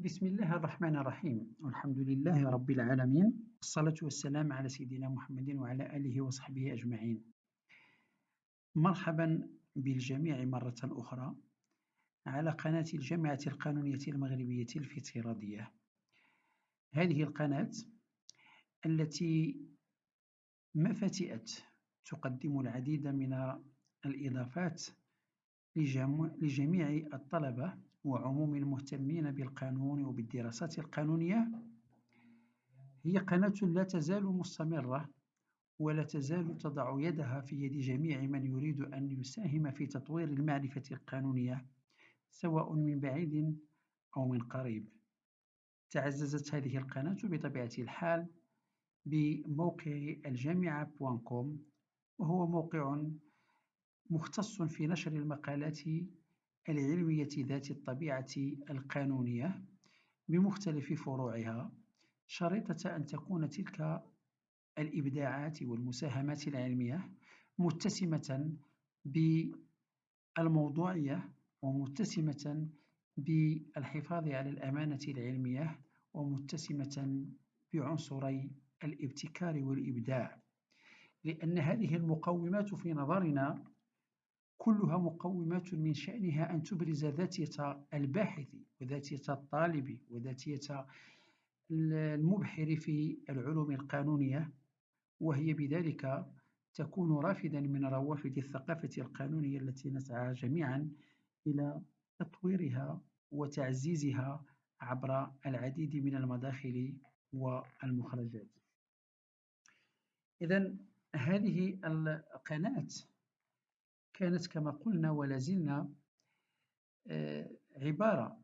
بسم الله الرحمن الرحيم. والحمد لله رب العالمين. الصلاة والسلام على سيدنا محمد وعلى آله وصحبه أجمعين. مرحبا بالجميع مرة أخرى على قناة الجامعة القانونية المغربية الافتراضية هذه القناة التي ما فتئت تقدم العديد من الإضافات لجميع الطلبة وعموم المهتمين بالقانون وبالدراسات القانونية هي قناة لا تزال مستمرة ولا تزال تضع يدها في يد جميع من يريد أن يساهم في تطوير المعرفة القانونية سواء من بعيد أو من قريب. تعززت هذه القناة بطبيعة الحال بموقع الجامعة بوانكوم وهو موقع مختص في نشر المقالات العلمية ذات الطبيعة القانونية بمختلف فروعها شريطة أن تكون تلك الإبداعات والمساهمات العلمية متسمة بالموضوعية ومتسمة بالحفاظ على الأمانة العلمية ومتسمة بعنصري الابتكار والإبداع. لأن هذه المقومات في نظرنا كلها مقومات من شأنها أن تبرز ذاتية الباحث وذاتية الطالب وذاتية المبحر في العلوم القانونية وهي بذلك تكون رافدا من روافد الثقافة القانونية التي نسعى جميعا إلى تطويرها وتعزيزها عبر العديد من المداخل والمخرجات. إذا هذه القناة كانت كما قلنا ولا زلنا آه، عبارة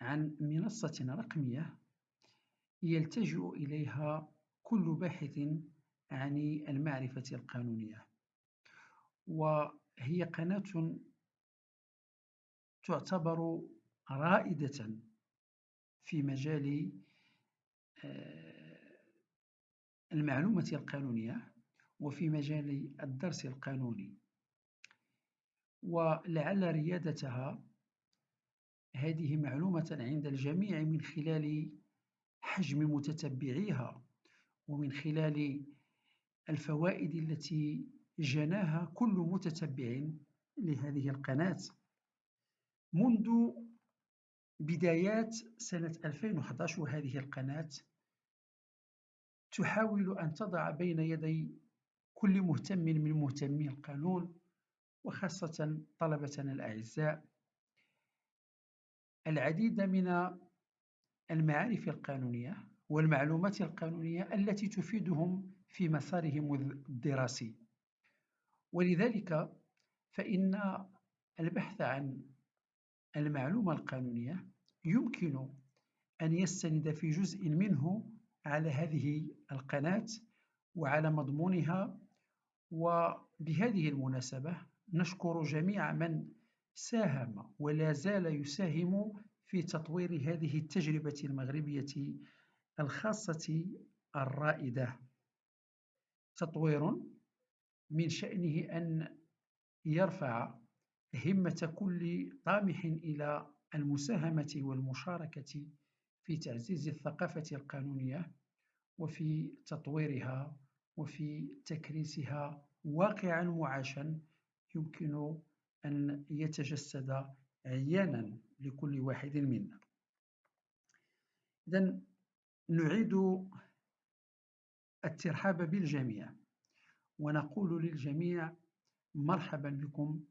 عن منصة رقمية يلتجئ إليها كل باحث عن المعرفة القانونية. وهي قناة تعتبر رائدة في مجال آه، المعلومة القانونية وفي مجال الدرس القانوني. ولعل ريادتها هذه معلومة عند الجميع من خلال حجم متتبعيها ومن خلال الفوائد التي جناها كل متتبع لهذه القناة. منذ بدايات سنة 2011 وهذه القناة تحاول أن تضع بين يدي كل مهتم من مهتمي القانون وخاصة طلبتنا الأعزاء. العديد من المعارف القانونية والمعلومات القانونية التي تفيدهم في مسارهم الدراسي. ولذلك فإن البحث عن المعلومة القانونية يمكن أن يستند في جزء منه على هذه القناة وعلى مضمونها. وبهذه المناسبة نشكر جميع من ساهم ولا زال يساهم في تطوير هذه التجربة المغربية الخاصة الرائدة. تطوير من شأنه أن يرفع همة كل طامح إلى المساهمة والمشاركة في تعزيز الثقافة القانونية وفي تطويرها وفي تكريسها واقعا معاشا يمكن أن يتجسد عيانا لكل واحد منا. إذا نعيد الترحاب بالجميع ونقول للجميع مرحبا بكم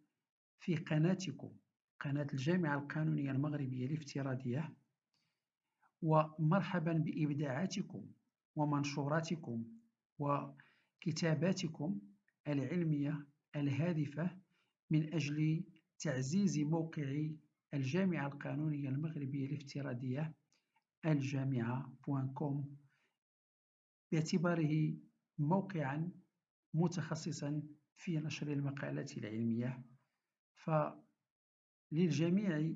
في قناتكم قناة الجامعة القانونية المغربية الافتراضية ومرحبا بإبداعاتكم ومنشوراتكم وكتاباتكم العلمية الهادفة من أجل تعزيز موقع الجامعة القانونية المغربية الافتراضية الجامعة كوم باعتباره موقعا متخصصا في نشر المقالات العلمية. فللجميع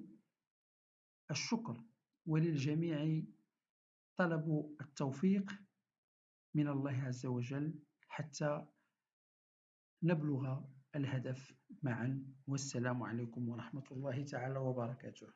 الشكر وللجميع طلب التوفيق من الله عز وجل حتى نبلغ الهدف معا والسلام عليكم ورحمة الله تعالى وبركاته.